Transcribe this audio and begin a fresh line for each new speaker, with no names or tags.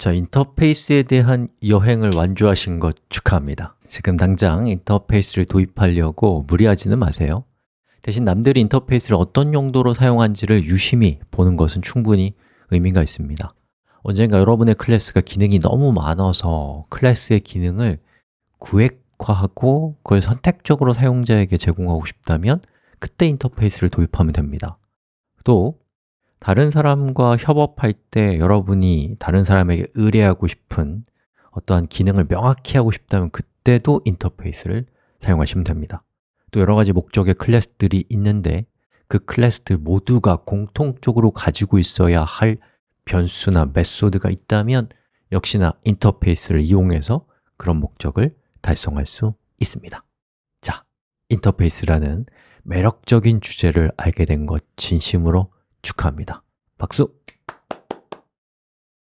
자, 인터페이스에 대한 여행을 완주하신 것 축하합니다. 지금 당장 인터페이스를 도입하려고 무리하지는 마세요. 대신 남들이 인터페이스를 어떤 용도로 사용한지를 유심히 보는 것은 충분히 의미가 있습니다. 언젠가 여러분의 클래스가 기능이 너무 많아서 클래스의 기능을 구획화하고 그걸 선택적으로 사용자에게 제공하고 싶다면 그때 인터페이스를 도입하면 됩니다. 또 다른 사람과 협업할 때 여러분이 다른 사람에게 의뢰하고 싶은 어떠한 기능을 명확히 하고 싶다면 그때도 인터페이스를 사용하시면 됩니다. 또 여러 가지 목적의 클래스들이 있는데 그 클래스들 모두가 공통적으로 가지고 있어야 할 변수나 메소드가 있다면 역시나 인터페이스를 이용해서 그런 목적을 달성할 수 있습니다. 자, 인터페이스라는 매력적인 주제를 알게 된 것 진심으로 축하합니다 박수!